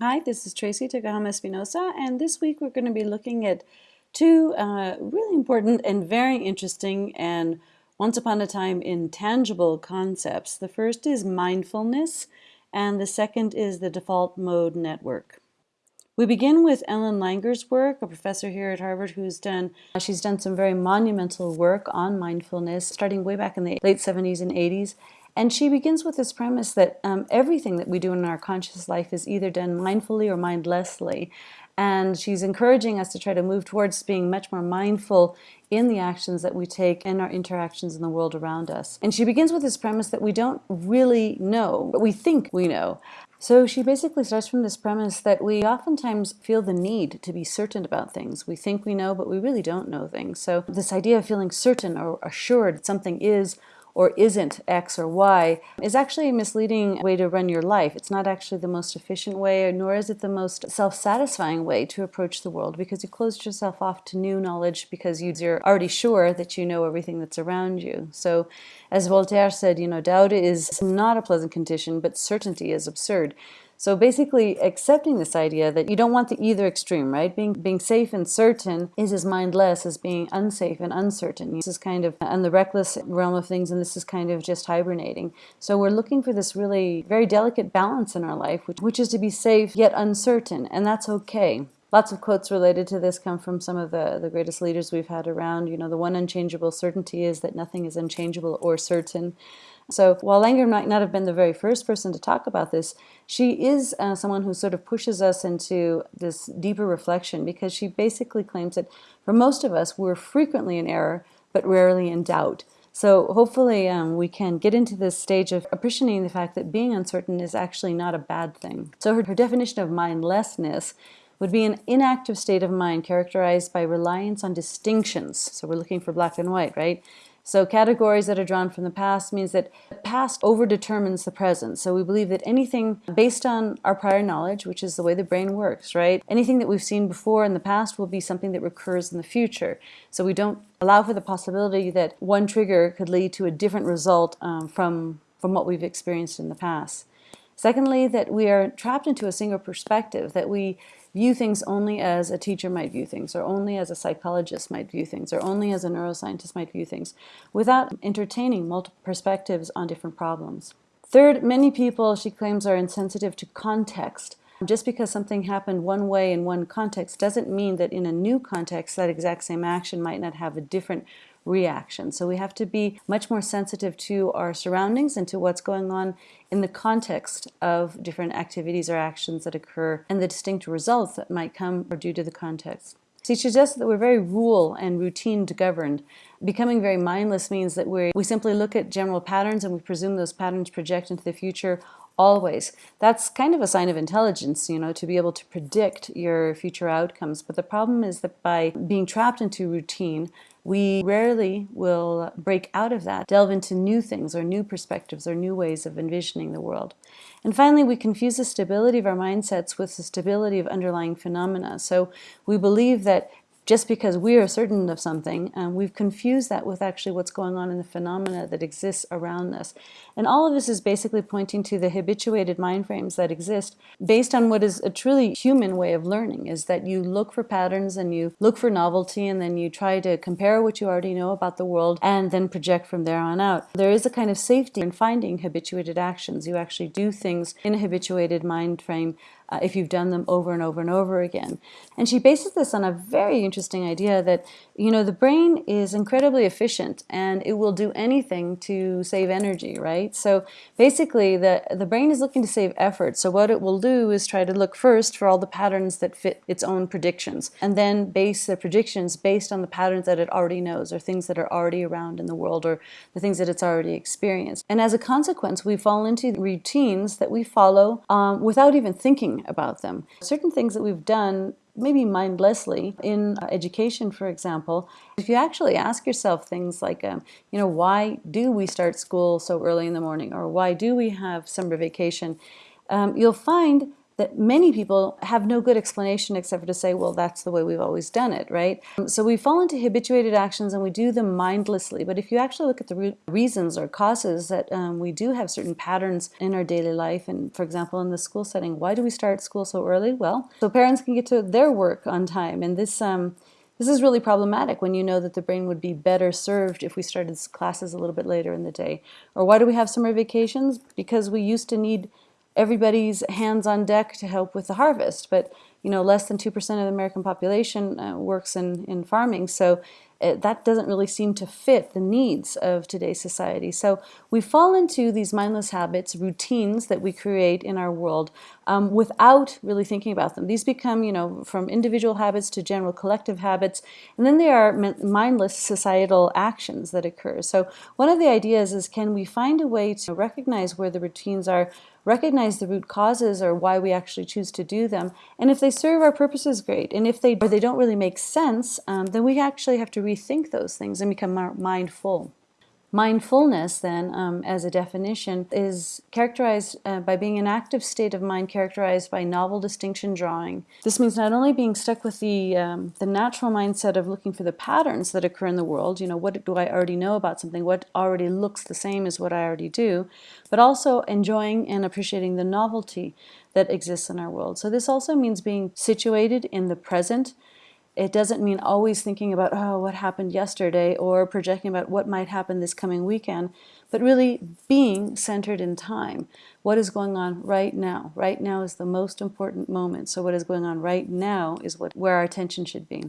Hi, this is Tracy Tokuhama Espinosa, and this week we're going to be looking at two uh, really important and very interesting and once upon a time intangible concepts. The first is mindfulness, and the second is the default mode network. We begin with Ellen Langer's work, a professor here at Harvard who's done, she's done some very monumental work on mindfulness, starting way back in the late 70s and 80s, and she begins with this premise that um, everything that we do in our conscious life is either done mindfully or mindlessly. And she's encouraging us to try to move towards being much more mindful in the actions that we take and our interactions in the world around us. And she begins with this premise that we don't really know, but we think we know. So she basically starts from this premise that we oftentimes feel the need to be certain about things. We think we know, but we really don't know things. So this idea of feeling certain or assured something is or isn't X or Y is actually a misleading way to run your life. It's not actually the most efficient way, nor is it the most self-satisfying way to approach the world because you closed yourself off to new knowledge because you're already sure that you know everything that's around you. So as Voltaire said, you know, doubt is not a pleasant condition, but certainty is absurd. So basically accepting this idea that you don't want the either extreme, right? Being, being safe and certain is as mindless as being unsafe and uncertain. This is kind of on the reckless realm of things and this is kind of just hibernating. So we're looking for this really very delicate balance in our life, which, which is to be safe yet uncertain, and that's okay. Lots of quotes related to this come from some of the, the greatest leaders we've had around. You know, the one unchangeable certainty is that nothing is unchangeable or certain. So while Langer might not have been the very first person to talk about this, she is uh, someone who sort of pushes us into this deeper reflection because she basically claims that for most of us, we're frequently in error, but rarely in doubt. So hopefully um, we can get into this stage of appreciating the fact that being uncertain is actually not a bad thing. So her, her definition of mindlessness would be an inactive state of mind characterized by reliance on distinctions. So we're looking for black and white, right? So categories that are drawn from the past means that the past overdetermines the present. So we believe that anything based on our prior knowledge, which is the way the brain works, right? Anything that we've seen before in the past will be something that recurs in the future. So we don't allow for the possibility that one trigger could lead to a different result um, from, from what we've experienced in the past. Secondly, that we are trapped into a single perspective, that we view things only as a teacher might view things, or only as a psychologist might view things, or only as a neuroscientist might view things, without entertaining multiple perspectives on different problems. Third, many people, she claims, are insensitive to context. Just because something happened one way in one context doesn't mean that in a new context that exact same action might not have a different reaction. So we have to be much more sensitive to our surroundings and to what's going on in the context of different activities or actions that occur and the distinct results that might come or due to the context. See, she suggests that we're very rule and routine governed. Becoming very mindless means that we we simply look at general patterns and we presume those patterns project into the future always. That's kind of a sign of intelligence, you know, to be able to predict your future outcomes. But the problem is that by being trapped into routine, we rarely will break out of that, delve into new things or new perspectives or new ways of envisioning the world. And finally, we confuse the stability of our mindsets with the stability of underlying phenomena. So we believe that just because we are certain of something, um, we've confused that with actually what's going on in the phenomena that exists around us. And all of this is basically pointing to the habituated mind frames that exist based on what is a truly human way of learning, is that you look for patterns and you look for novelty and then you try to compare what you already know about the world and then project from there on out. There is a kind of safety in finding habituated actions. You actually do things in a habituated mind frame uh, if you've done them over and over and over again. And she bases this on a very interesting idea that, you know, the brain is incredibly efficient and it will do anything to save energy, right? So basically the, the brain is looking to save effort. So what it will do is try to look first for all the patterns that fit its own predictions and then base the predictions based on the patterns that it already knows or things that are already around in the world or the things that it's already experienced. And as a consequence, we fall into routines that we follow um, without even thinking about them. Certain things that we've done maybe mindlessly in education, for example, if you actually ask yourself things like, um, you know, why do we start school so early in the morning or why do we have summer vacation, um, you'll find that many people have no good explanation except for to say, well, that's the way we've always done it, right? So we fall into habituated actions and we do them mindlessly. But if you actually look at the reasons or causes that um, we do have certain patterns in our daily life, and for example, in the school setting, why do we start school so early? Well, so parents can get to their work on time. And this um, this is really problematic when you know that the brain would be better served if we started classes a little bit later in the day. Or why do we have summer vacations? Because we used to need everybody's hands on deck to help with the harvest. But you know, less than 2% of the American population uh, works in, in farming. So it, that doesn't really seem to fit the needs of today's society. So we fall into these mindless habits, routines that we create in our world um, without really thinking about them. These become, you know, from individual habits to general collective habits, and then there are mindless societal actions that occur. So one of the ideas is can we find a way to recognize where the routines are recognize the root causes or why we actually choose to do them. And if they serve our purposes, great. And if they, or they don't really make sense, um, then we actually have to rethink those things and become more mindful. Mindfulness, then, um, as a definition, is characterized uh, by being an active state of mind characterized by novel distinction drawing. This means not only being stuck with the, um, the natural mindset of looking for the patterns that occur in the world, you know, what do I already know about something, what already looks the same as what I already do, but also enjoying and appreciating the novelty that exists in our world. So this also means being situated in the present, it doesn't mean always thinking about, oh, what happened yesterday or projecting about what might happen this coming weekend, but really being centered in time. What is going on right now? Right now is the most important moment. So what is going on right now is what where our attention should be.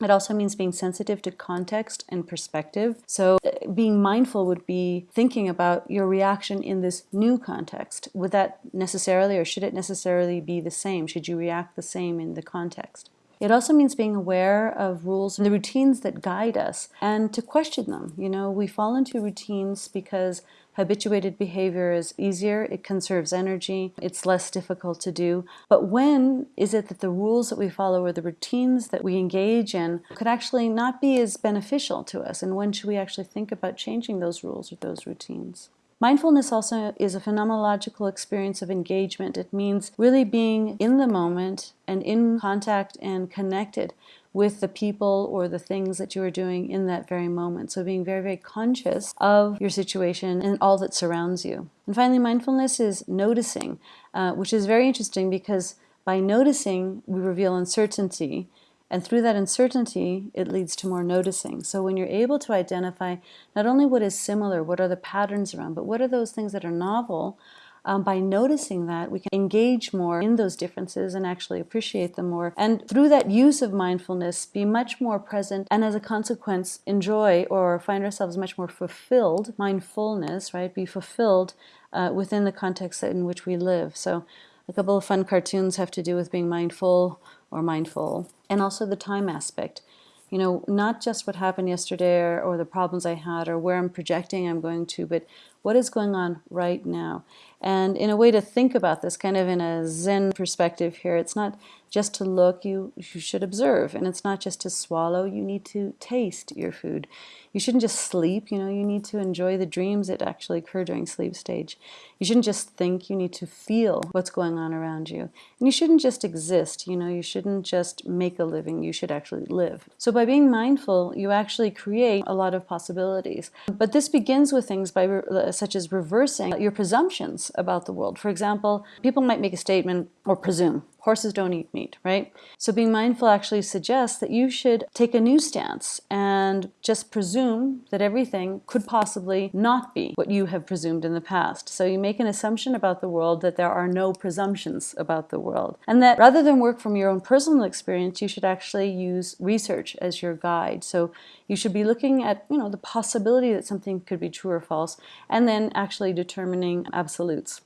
It also means being sensitive to context and perspective. So uh, being mindful would be thinking about your reaction in this new context. Would that necessarily or should it necessarily be the same? Should you react the same in the context? It also means being aware of rules and the routines that guide us and to question them. You know, we fall into routines because habituated behavior is easier, it conserves energy, it's less difficult to do. But when is it that the rules that we follow or the routines that we engage in could actually not be as beneficial to us? And when should we actually think about changing those rules or those routines? Mindfulness also is a phenomenological experience of engagement. It means really being in the moment and in contact and connected with the people or the things that you are doing in that very moment. So being very, very conscious of your situation and all that surrounds you. And finally, mindfulness is noticing, uh, which is very interesting because by noticing, we reveal uncertainty and through that uncertainty, it leads to more noticing. So when you're able to identify not only what is similar, what are the patterns around, but what are those things that are novel, um, by noticing that, we can engage more in those differences and actually appreciate them more. And through that use of mindfulness, be much more present and as a consequence, enjoy or find ourselves much more fulfilled, mindfulness, right? Be fulfilled uh, within the context in which we live. So a couple of fun cartoons have to do with being mindful or mindful, and also the time aspect. You know, not just what happened yesterday or, or, the problems I had or where I'm projecting I'm going to, but what is going on right now. And in a way to think about this kind of in a Zen perspective here, it's not just to look, you, you should observe. And it's not just to swallow, you need to taste your food. You shouldn't just sleep, you know, you need to enjoy the dreams that actually occur during sleep stage. You shouldn't just think, you need to feel what's going on around you. And you shouldn't just exist, you know, you shouldn't just make a living, you should actually live. So by being mindful, you actually create a lot of possibilities. But this begins with things by such as reversing your presumptions about the world. For example, people might make a statement or presume, horses don't eat meat, right? So being mindful actually suggests that you should take a new stance and just presume that everything could possibly not be what you have presumed in the past. So you make an assumption about the world that there are no presumptions about the world. And that rather than work from your own personal experience, you should actually use research as your guide. So you should be looking at, you know, the possibility that something could be true or false, and then actually determining absolutes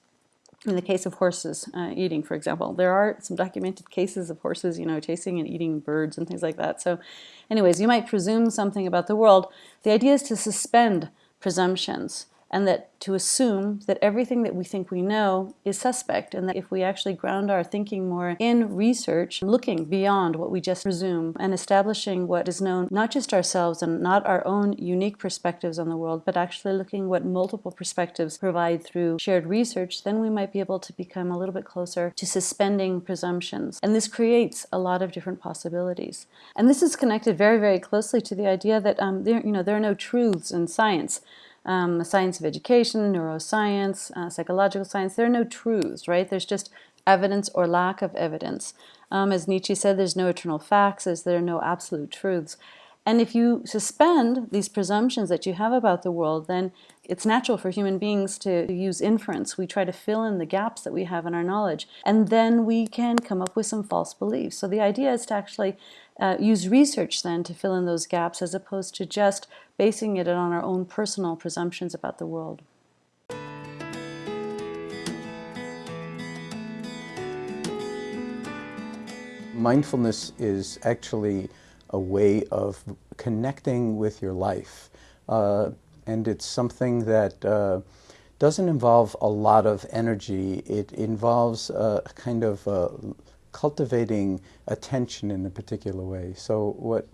in the case of horses uh, eating, for example, there are some documented cases of horses, you know, chasing and eating birds and things like that. So anyways, you might presume something about the world. The idea is to suspend presumptions and that to assume that everything that we think we know is suspect, and that if we actually ground our thinking more in research, looking beyond what we just presume, and establishing what is known not just ourselves and not our own unique perspectives on the world, but actually looking what multiple perspectives provide through shared research, then we might be able to become a little bit closer to suspending presumptions. And this creates a lot of different possibilities. And this is connected very, very closely to the idea that um, there, you know, there are no truths in science um, science of education, neuroscience, uh, psychological science, there are no truths, right? There's just evidence or lack of evidence. Um, as Nietzsche said, there's no eternal facts, as there are no absolute truths. And if you suspend these presumptions that you have about the world, then it's natural for human beings to use inference. We try to fill in the gaps that we have in our knowledge, and then we can come up with some false beliefs. So the idea is to actually uh, use research then to fill in those gaps as opposed to just basing it on our own personal presumptions about the world. Mindfulness is actually a way of connecting with your life. Uh, and it's something that uh, doesn't involve a lot of energy. It involves a kind of uh, cultivating attention in a particular way. So what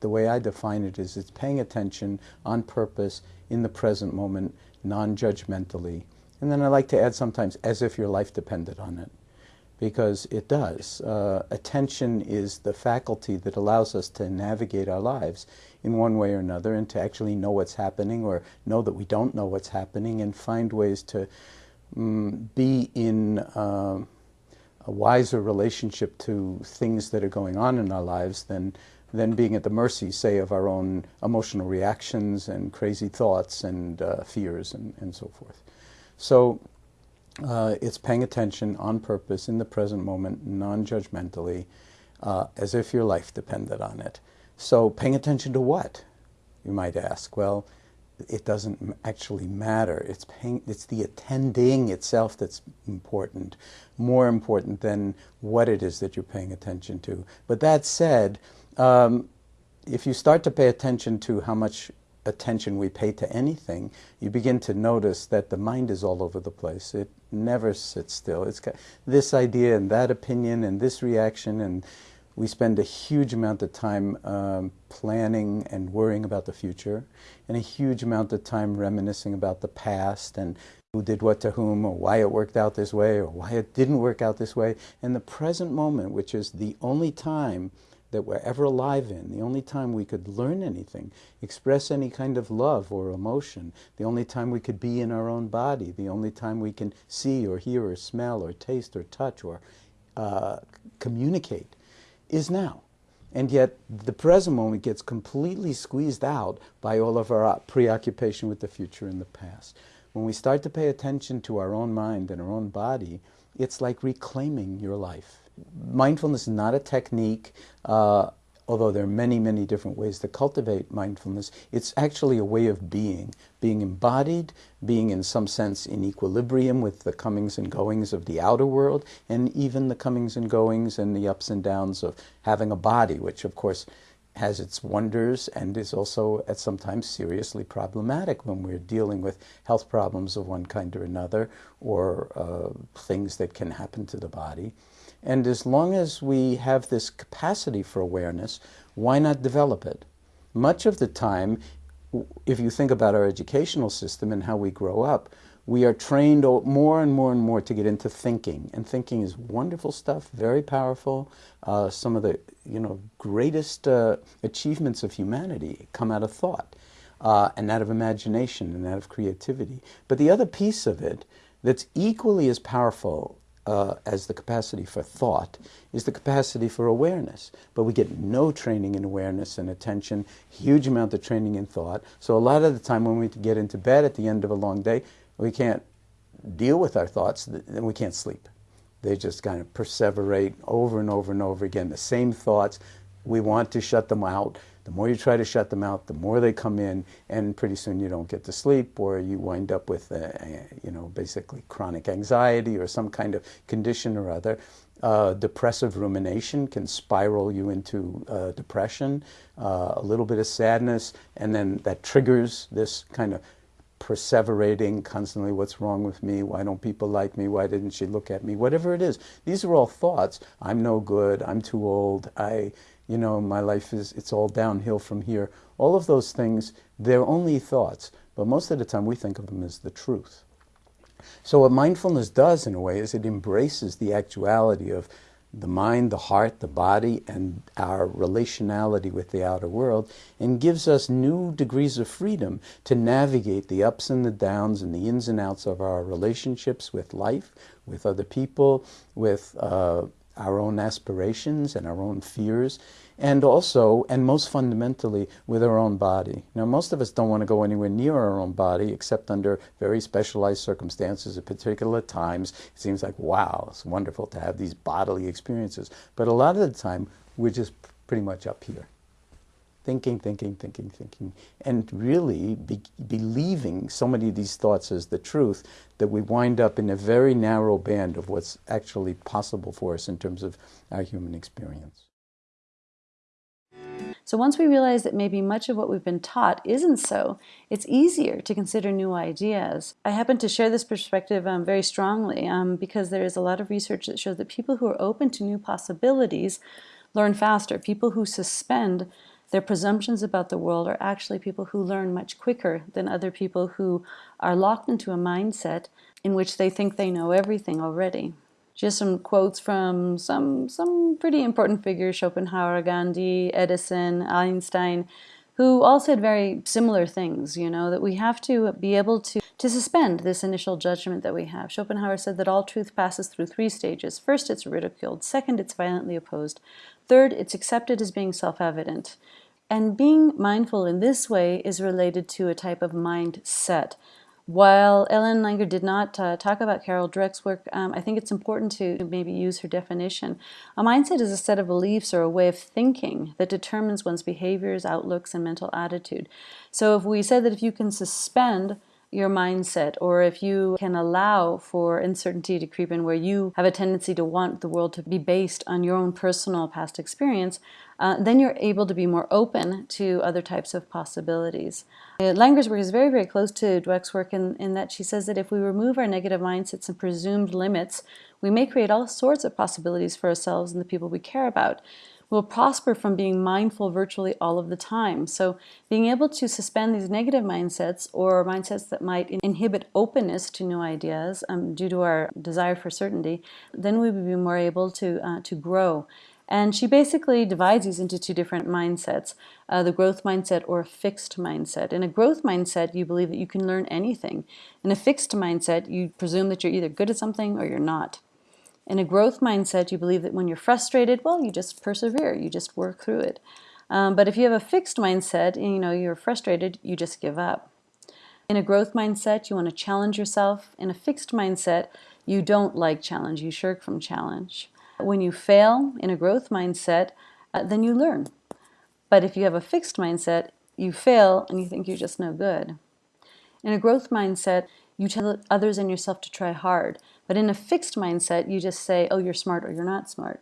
the way I define it is it's paying attention on purpose in the present moment, non-judgmentally. And then I like to add sometimes as if your life depended on it because it does. Uh, attention is the faculty that allows us to navigate our lives in one way or another and to actually know what's happening or know that we don't know what's happening and find ways to um, be in uh, a wiser relationship to things that are going on in our lives than than being at the mercy, say, of our own emotional reactions and crazy thoughts and uh, fears and, and so forth. So uh, it's paying attention on purpose in the present moment, non-judgmentally, uh, as if your life depended on it. So paying attention to what, you might ask? Well, it doesn't actually matter. It's, paying, it's the attending itself that's important, more important than what it is that you're paying attention to. But that said, um, if you start to pay attention to how much attention we pay to anything, you begin to notice that the mind is all over the place. It never sits still. It's got this idea and that opinion and this reaction, and we spend a huge amount of time um, planning and worrying about the future, and a huge amount of time reminiscing about the past and who did what to whom, or why it worked out this way, or why it didn't work out this way. And the present moment, which is the only time that we're ever alive in, the only time we could learn anything, express any kind of love or emotion, the only time we could be in our own body, the only time we can see or hear or smell or taste or touch or uh, communicate is now. And yet the present moment gets completely squeezed out by all of our preoccupation with the future and the past. When we start to pay attention to our own mind and our own body, it's like reclaiming your life mindfulness is not a technique, uh, although there are many, many different ways to cultivate mindfulness. It's actually a way of being, being embodied, being in some sense in equilibrium with the comings and goings of the outer world, and even the comings and goings and the ups and downs of having a body, which of course has its wonders and is also at sometimes seriously problematic when we're dealing with health problems of one kind or another or uh, things that can happen to the body. And as long as we have this capacity for awareness, why not develop it? Much of the time, if you think about our educational system and how we grow up, we are trained more and more and more to get into thinking. And thinking is wonderful stuff, very powerful. Uh, some of the you know, greatest uh, achievements of humanity come out of thought. Uh, and out of imagination and out of creativity. But the other piece of it that's equally as powerful uh, as the capacity for thought is the capacity for awareness. But we get no training in awareness and attention, huge amount of training in thought. So a lot of the time when we get into bed at the end of a long day, we can't deal with our thoughts and we can't sleep. They just kind of perseverate over and over and over again. The same thoughts. We want to shut them out. The more you try to shut them out, the more they come in, and pretty soon you don't get to sleep, or you wind up with, you know, basically chronic anxiety or some kind of condition or other. Uh, depressive rumination can spiral you into uh, depression, uh, a little bit of sadness, and then that triggers this kind of perseverating constantly what's wrong with me? Why don't people like me? Why didn't she look at me? Whatever it is. These are all thoughts. I'm no good. I'm too old. I you know my life is it's all downhill from here. All of those things they're only thoughts but most of the time we think of them as the truth. So what mindfulness does in a way is it embraces the actuality of the mind, the heart, the body, and our relationality with the outer world, and gives us new degrees of freedom to navigate the ups and the downs and the ins and outs of our relationships with life, with other people, with uh, our own aspirations and our own fears, and also, and most fundamentally, with our own body. Now, most of us don't want to go anywhere near our own body except under very specialized circumstances at particular times. It seems like, wow, it's wonderful to have these bodily experiences. But a lot of the time, we're just pretty much up here. Thinking, thinking, thinking, thinking, and really be believing so many of these thoughts as the truth that we wind up in a very narrow band of what's actually possible for us in terms of our human experience. So once we realize that maybe much of what we've been taught isn't so, it's easier to consider new ideas. I happen to share this perspective um, very strongly um, because there is a lot of research that shows that people who are open to new possibilities learn faster. People who suspend their presumptions about the world are actually people who learn much quicker than other people who are locked into a mindset in which they think they know everything already. Just some quotes from some, some pretty important figures, Schopenhauer, Gandhi, Edison, Einstein, who all said very similar things, you know, that we have to be able to, to suspend this initial judgment that we have. Schopenhauer said that all truth passes through three stages. First, it's ridiculed. Second, it's violently opposed. Third, it's accepted as being self-evident. And being mindful in this way is related to a type of mindset. While Ellen Langer did not uh, talk about Carol Dweck's work, um, I think it's important to maybe use her definition. A mindset is a set of beliefs or a way of thinking that determines one's behaviors, outlooks, and mental attitude. So if we said that if you can suspend your mindset or if you can allow for uncertainty to creep in where you have a tendency to want the world to be based on your own personal past experience, uh, then you're able to be more open to other types of possibilities. Uh, Langer's work is very, very close to Dweck's work in, in that she says that if we remove our negative mindsets and presumed limits, we may create all sorts of possibilities for ourselves and the people we care about will prosper from being mindful virtually all of the time. So being able to suspend these negative mindsets or mindsets that might inhibit openness to new ideas um, due to our desire for certainty, then we would be more able to, uh, to grow. And she basically divides these into two different mindsets, uh, the growth mindset or fixed mindset. In a growth mindset, you believe that you can learn anything. In a fixed mindset, you presume that you're either good at something or you're not. In a growth mindset, you believe that when you're frustrated, well, you just persevere, you just work through it. Um, but if you have a fixed mindset, and you know, you're frustrated, you just give up. In a growth mindset, you want to challenge yourself. In a fixed mindset, you don't like challenge, you shirk from challenge. When you fail in a growth mindset, uh, then you learn. But if you have a fixed mindset, you fail and you think you're just no good. In a growth mindset, you tell others and yourself to try hard. But in a fixed mindset, you just say, oh, you're smart or you're not smart.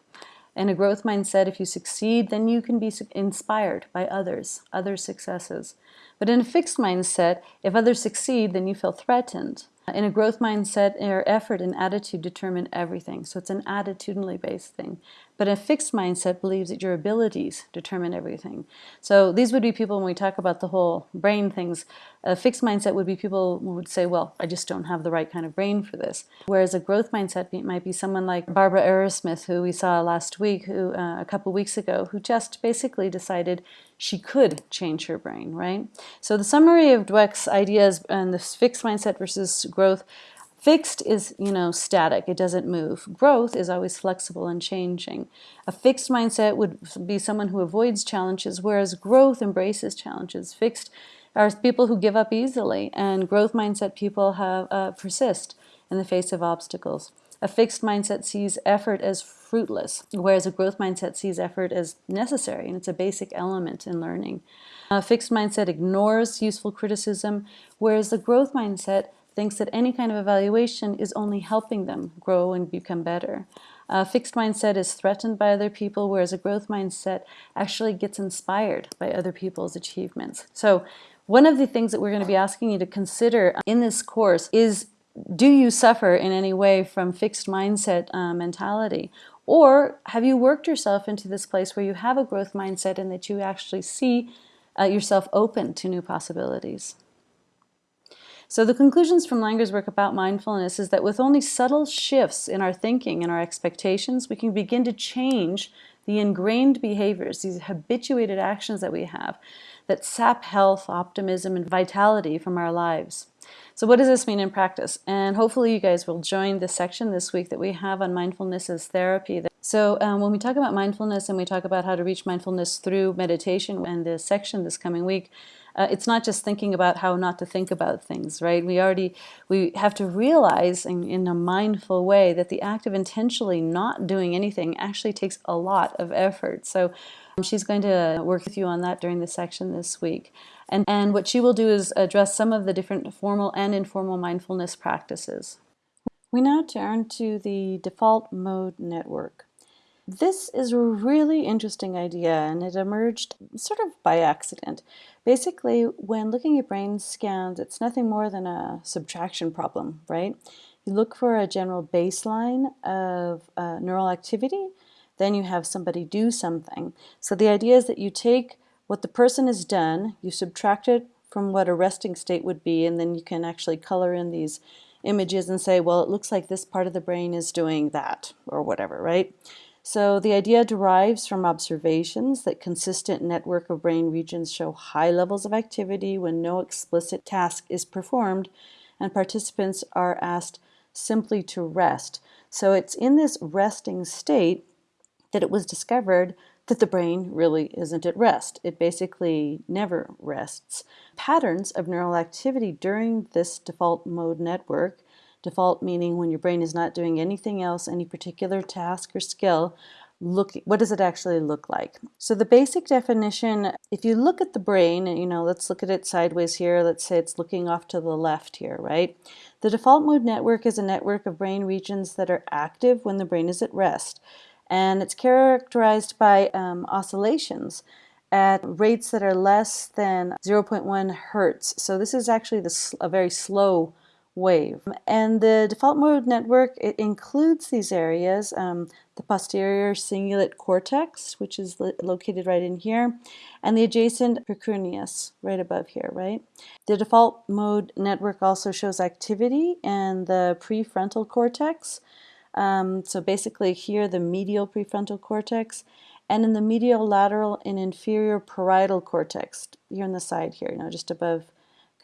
In a growth mindset, if you succeed, then you can be inspired by others, other successes. But in a fixed mindset, if others succeed, then you feel threatened. In a growth mindset, your effort and attitude determine everything. So it's an attitudinally based thing. But a fixed mindset believes that your abilities determine everything. So these would be people, when we talk about the whole brain things, a fixed mindset would be people who would say, well, I just don't have the right kind of brain for this. Whereas a growth mindset might be someone like Barbara Arrowsmith, who we saw last week, who uh, a couple weeks ago, who just basically decided she could change her brain, right? So the summary of Dweck's ideas and this fixed mindset versus growth Fixed is, you know, static. It doesn't move. Growth is always flexible and changing. A fixed mindset would be someone who avoids challenges, whereas growth embraces challenges. Fixed are people who give up easily, and growth mindset people have uh, persist in the face of obstacles. A fixed mindset sees effort as fruitless, whereas a growth mindset sees effort as necessary, and it's a basic element in learning. A fixed mindset ignores useful criticism, whereas the growth mindset thinks that any kind of evaluation is only helping them grow and become better. A fixed mindset is threatened by other people, whereas a growth mindset actually gets inspired by other people's achievements. So One of the things that we're going to be asking you to consider in this course is do you suffer in any way from fixed mindset uh, mentality? Or have you worked yourself into this place where you have a growth mindset and that you actually see uh, yourself open to new possibilities? So the conclusions from Langer's work about mindfulness is that with only subtle shifts in our thinking and our expectations, we can begin to change the ingrained behaviors, these habituated actions that we have that sap health, optimism, and vitality from our lives. So what does this mean in practice? And hopefully you guys will join the section this week that we have on mindfulness as therapy. So um, when we talk about mindfulness and we talk about how to reach mindfulness through meditation and the section this coming week, uh, it's not just thinking about how not to think about things, right? We already, we have to realize in, in a mindful way that the act of intentionally not doing anything actually takes a lot of effort. So um, she's going to work with you on that during the section this week. And, and what she will do is address some of the different formal and informal mindfulness practices. We now turn to the default mode network. This is a really interesting idea and it emerged sort of by accident. Basically, when looking at brain scans, it's nothing more than a subtraction problem, right? You look for a general baseline of uh, neural activity, then you have somebody do something. So the idea is that you take what the person has done, you subtract it from what a resting state would be, and then you can actually color in these images and say, well, it looks like this part of the brain is doing that, or whatever, right? So the idea derives from observations that consistent network of brain regions show high levels of activity when no explicit task is performed and participants are asked simply to rest. So it's in this resting state that it was discovered that the brain really isn't at rest. It basically never rests. Patterns of neural activity during this default mode network Default meaning when your brain is not doing anything else, any particular task or skill, look what does it actually look like? So the basic definition if you look at the brain you know let's look at it sideways here let's say it's looking off to the left here right? The default mode network is a network of brain regions that are active when the brain is at rest and it's characterized by um, oscillations at rates that are less than 0.1 hertz. So this is actually the, a very slow wave. And the default mode network, it includes these areas, um, the posterior cingulate cortex, which is lo located right in here, and the adjacent precuneus right above here, right? The default mode network also shows activity in the prefrontal cortex. Um, so basically here, the medial prefrontal cortex, and in the medial lateral and inferior parietal cortex, here on the side here, you know, just above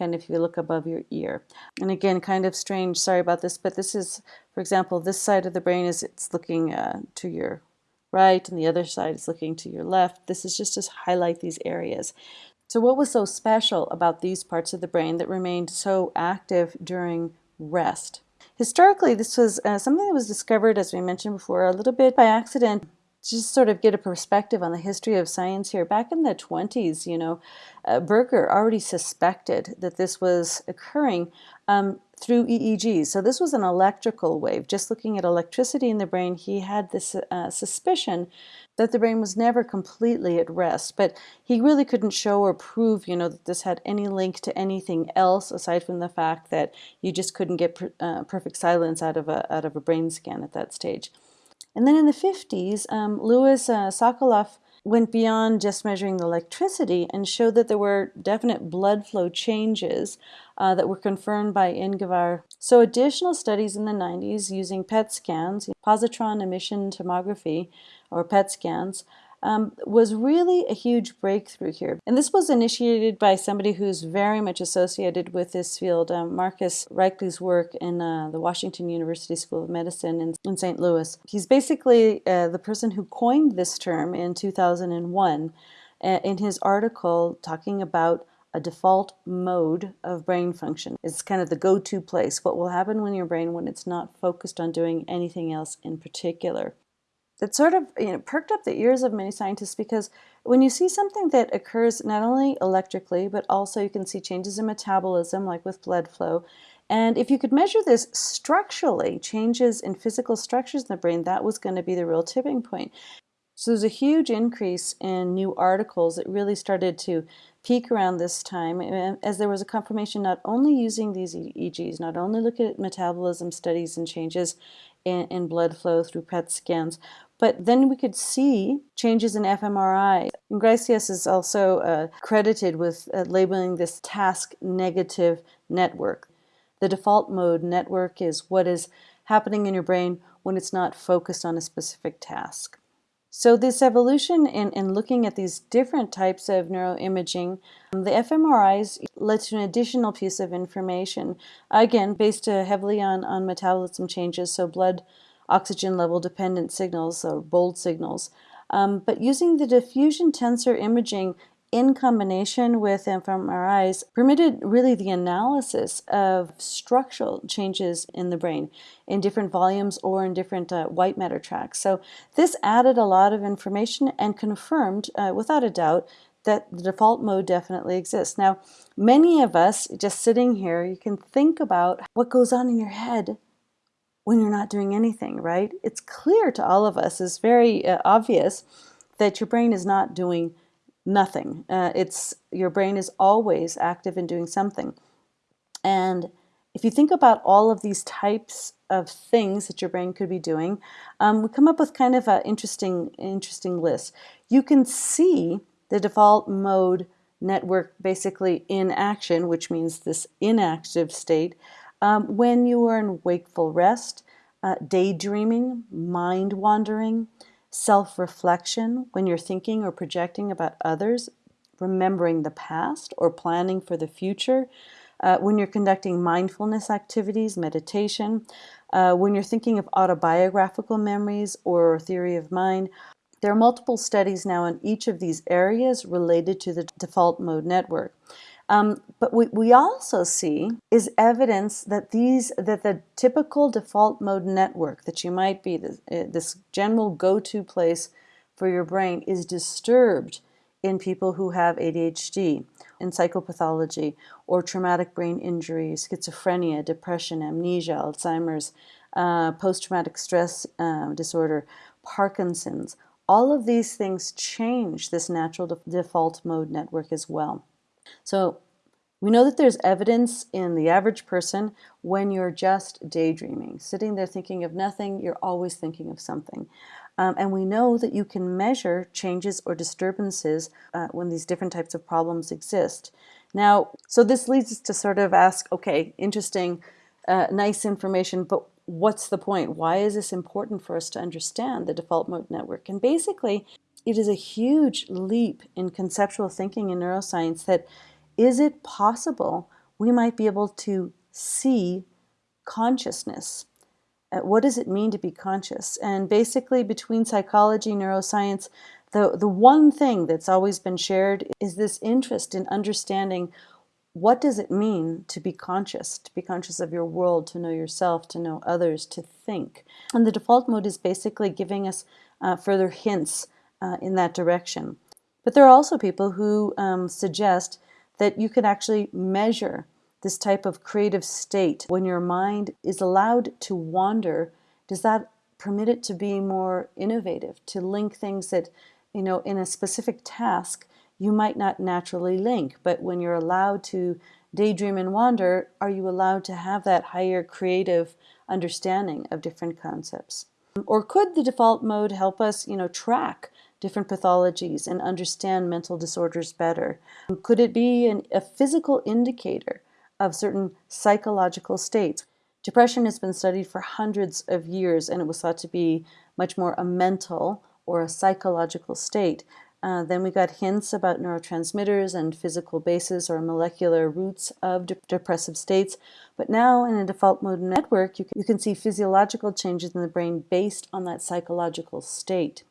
kind of if you look above your ear. And again, kind of strange, sorry about this, but this is, for example, this side of the brain is it's looking uh, to your right and the other side is looking to your left. This is just to highlight these areas. So what was so special about these parts of the brain that remained so active during rest? Historically, this was uh, something that was discovered, as we mentioned before, a little bit by accident just sort of get a perspective on the history of science here. Back in the 20s, you know, uh, Berger already suspected that this was occurring um, through EEGs. So this was an electrical wave. Just looking at electricity in the brain, he had this uh, suspicion that the brain was never completely at rest. But he really couldn't show or prove, you know, that this had any link to anything else aside from the fact that you just couldn't get per, uh, perfect silence out of a out of a brain scan at that stage. And then in the 50s, um, Louis uh, Sokoloff went beyond just measuring the electricity and showed that there were definite blood flow changes uh, that were confirmed by Ingvar. So additional studies in the 90s using PET scans, positron emission tomography, or PET scans, um, was really a huge breakthrough here. And this was initiated by somebody who's very much associated with this field, um, Marcus Raichle's work in uh, the Washington University School of Medicine in, in St. Louis. He's basically uh, the person who coined this term in 2001 uh, in his article talking about a default mode of brain function. It's kind of the go-to place. What will happen when your brain when it's not focused on doing anything else in particular that sort of you know, perked up the ears of many scientists because when you see something that occurs not only electrically, but also you can see changes in metabolism, like with blood flow, and if you could measure this structurally, changes in physical structures in the brain, that was going to be the real tipping point. So there's a huge increase in new articles that really started to peak around this time as there was a confirmation not only using these EEGs, not only looking at metabolism studies and changes in, in blood flow through PET scans, but then we could see changes in fMRI. Ingracias is also uh, credited with uh, labeling this task negative network. The default mode network is what is happening in your brain when it's not focused on a specific task. So this evolution in, in looking at these different types of neuroimaging, um, the fMRIs led to an additional piece of information, again, based uh, heavily on, on metabolism changes, so blood oxygen level dependent signals or bold signals. Um, but using the diffusion tensor imaging in combination with fMRIs permitted really the analysis of structural changes in the brain in different volumes or in different uh, white matter tracks. So this added a lot of information and confirmed uh, without a doubt that the default mode definitely exists. Now, many of us just sitting here, you can think about what goes on in your head when you're not doing anything, right? It's clear to all of us, it's very uh, obvious that your brain is not doing nothing. Uh, it's your brain is always active in doing something. And if you think about all of these types of things that your brain could be doing, um, we come up with kind of an interesting, interesting list. You can see the default mode network basically in action, which means this inactive state, um, when you are in wakeful rest, uh, daydreaming, mind wandering, self reflection, when you're thinking or projecting about others, remembering the past or planning for the future, uh, when you're conducting mindfulness activities, meditation, uh, when you're thinking of autobiographical memories or theory of mind. There are multiple studies now in each of these areas related to the default mode network. Um, but what we also see is evidence that these that the typical default mode network that you might be this, uh, this general go-to place for your brain is disturbed in people who have ADHD, in psychopathology, or traumatic brain injury, schizophrenia, depression, amnesia, Alzheimer's, uh, post-traumatic stress uh, disorder, Parkinson's. All of these things change this natural de default mode network as well. So we know that there's evidence in the average person when you're just daydreaming, sitting there thinking of nothing, you're always thinking of something. Um, and we know that you can measure changes or disturbances uh, when these different types of problems exist. Now, so this leads us to sort of ask, okay, interesting, uh, nice information, but what's the point? Why is this important for us to understand the default mode network? And basically, it is a huge leap in conceptual thinking in neuroscience that is it possible we might be able to see consciousness? Uh, what does it mean to be conscious? And basically, between psychology, neuroscience, the, the one thing that's always been shared is this interest in understanding what does it mean to be conscious, to be conscious of your world, to know yourself, to know others, to think. And the default mode is basically giving us uh, further hints uh, in that direction. But there are also people who um, suggest that you can actually measure this type of creative state. When your mind is allowed to wander, does that permit it to be more innovative, to link things that, you know, in a specific task you might not naturally link, but when you're allowed to daydream and wander, are you allowed to have that higher creative understanding of different concepts? Or could the default mode help us, you know, track different pathologies and understand mental disorders better? Could it be an, a physical indicator of certain psychological states? Depression has been studied for hundreds of years and it was thought to be much more a mental or a psychological state. Uh, then we got hints about neurotransmitters and physical bases or molecular roots of de depressive states. But now in a default mode network, you can, you can see physiological changes in the brain based on that psychological state.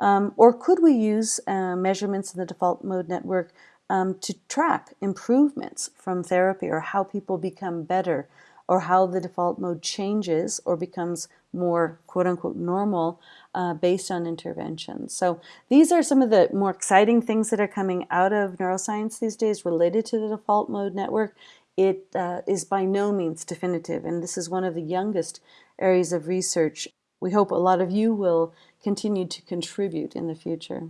Um, or could we use uh, measurements in the default mode network um, to track improvements from therapy or how people become better or how the default mode changes or becomes more quote unquote normal uh, based on interventions. So these are some of the more exciting things that are coming out of neuroscience these days related to the default mode network. It uh, is by no means definitive and this is one of the youngest areas of research. We hope a lot of you will continue to contribute in the future.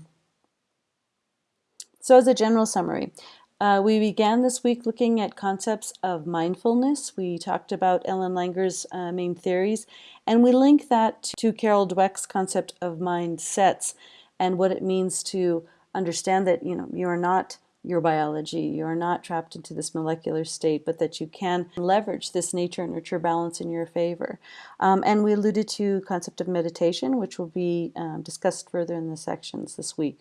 So as a general summary, uh, we began this week looking at concepts of mindfulness. We talked about Ellen Langer's uh, main theories, and we link that to Carol Dweck's concept of mindsets and what it means to understand that you know you are not your biology, you are not trapped into this molecular state, but that you can leverage this nature and nurture balance in your favor. Um, and we alluded to concept of meditation, which will be um, discussed further in the sections this week.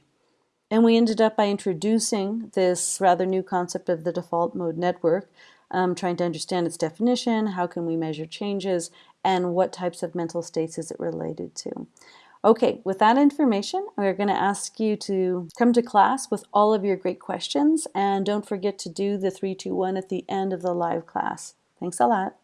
And we ended up by introducing this rather new concept of the default mode network, um, trying to understand its definition, how can we measure changes, and what types of mental states is it related to. Okay, with that information, we're going to ask you to come to class with all of your great questions, and don't forget to do the 321 at the end of the live class. Thanks a lot.